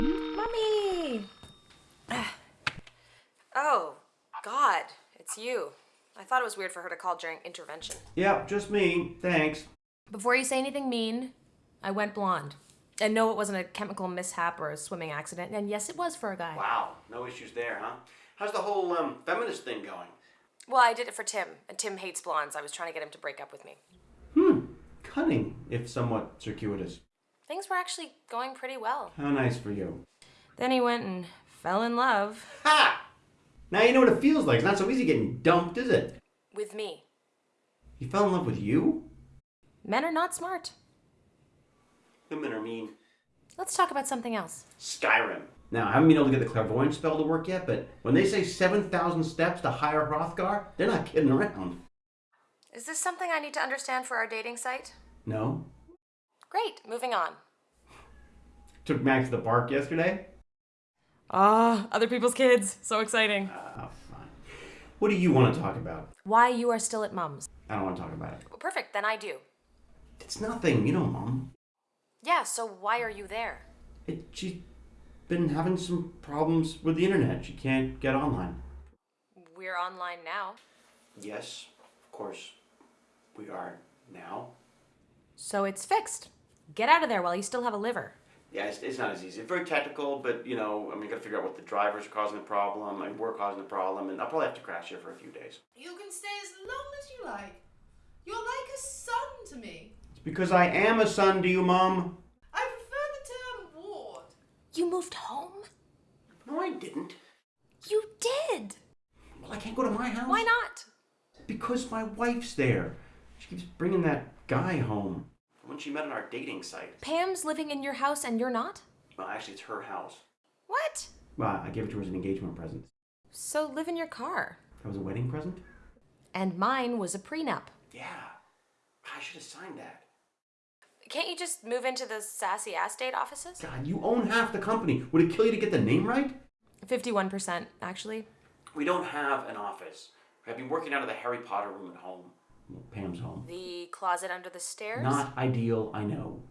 Mommy! Ah. Oh, God, it's you. I thought it was weird for her to call during intervention. Yeah, just me. Thanks. Before you say anything mean, I went blonde. And no, it wasn't a chemical mishap or a swimming accident. And yes, it was for a guy. Wow, no issues there, huh? How's the whole um, feminist thing going? Well, I did it for Tim, and Tim hates blondes. I was trying to get him to break up with me. Hmm, cunning, if somewhat circuitous. Things were actually going pretty well. How nice for you. Then he went and fell in love Ha! Now you know what it feels like. It's not so easy getting dumped, is it? with me. He fell in love with you? Men are not smart. Women are mean. Let's talk about something else. Skyrim. Now, I haven't been able to get the clairvoyant spell to work yet, but when they say 7,000 steps to High Hrothgar, they're not kidding around. Is this something I need to understand for our dating site? No? Great, moving on. Took Max to the park yesterday? Ah, other people's kids. So exciting. Ah, fine. What do you want to talk about? Why you are still at Mum's. I don't want to talk about it. Well, perfect, then I do. It's nothing, you know, Mom. Yeah, so why are you there? It, she's been having some problems with the internet. She can't get online. We're online now. Yes, of course, we are now. So it's fixed. Get out of there while you still have a liver. Yeah, it's, it's not as easy. It's very technical, but you know, I mean, you gotta figure out what the drivers are causing the problem, and we're causing the problem, and I'll probably have to crash here for a few days. You can stay as long as you like. You're like a son to me. It's because I am a son to you, Mom. I prefer the term ward. You moved home? No, I didn't. You did! Well, I can't go to my house. Why not? Because my wife's there. She keeps bringing that guy home. When she met on our dating site. Pam's living in your house and you're not? Well, actually, it's her house. What? Well, I gave it to her as an engagement present. So live in your car. That was a wedding present? And mine was a prenup. Yeah. I should have signed that. Can't you just move into the sassy ass date offices? God, you own half the company. Would it kill you to get the name right? 51%, actually. We don't have an office. I've been working out of the Harry Potter room at home. Well, Pam's home. The closet under the stairs? Not ideal, I know.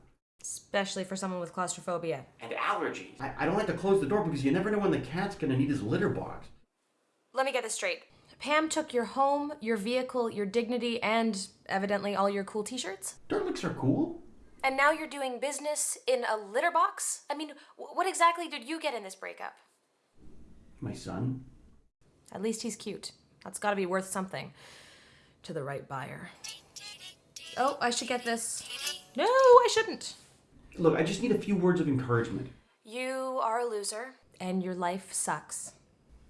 Especially for someone with claustrophobia. And allergies. I, I don't like to close the door because you never know when the cat's gonna need his litter box. Let me get this straight. Pam took your home, your vehicle, your dignity, and evidently all your cool t shirts? Dirt licks are cool. And now you're doing business in a litter box? I mean, what exactly did you get in this breakup? My son. At least he's cute. That's gotta be worth something to the right buyer. Oh, I should get this. No, I shouldn't. Look, I just need a few words of encouragement. You are a loser, and your life sucks.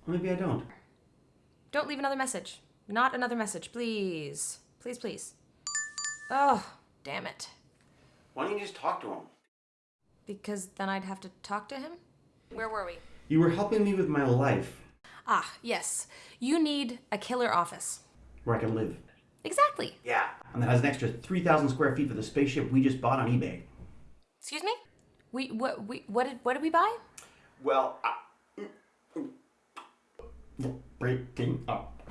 Maybe I don't. Don't leave another message. Not another message, please. Please, please. Oh, damn it. Why don't you just talk to him? Because then I'd have to talk to him? Where were we? You were helping me with my life, Ah, yes. You need a killer office. Where I can live. Exactly. Yeah. And that has an extra 3,000 square feet for the spaceship we just bought on eBay. Excuse me? We what we what did what did we buy? Well, I... breaking up.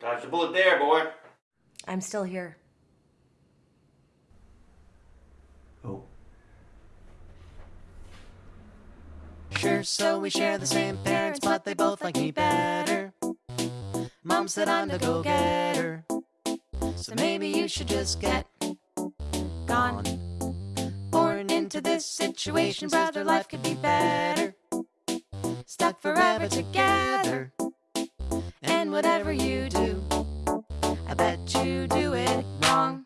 Dodged the bullet there, boy. I'm still here. Oh. Sure, so we share the same parents, they both like me better. Mom said I'm the go-getter. So maybe you should just get gone. Born into this situation, brother, life could be better. Stuck forever together. And whatever you do, I bet you do it wrong.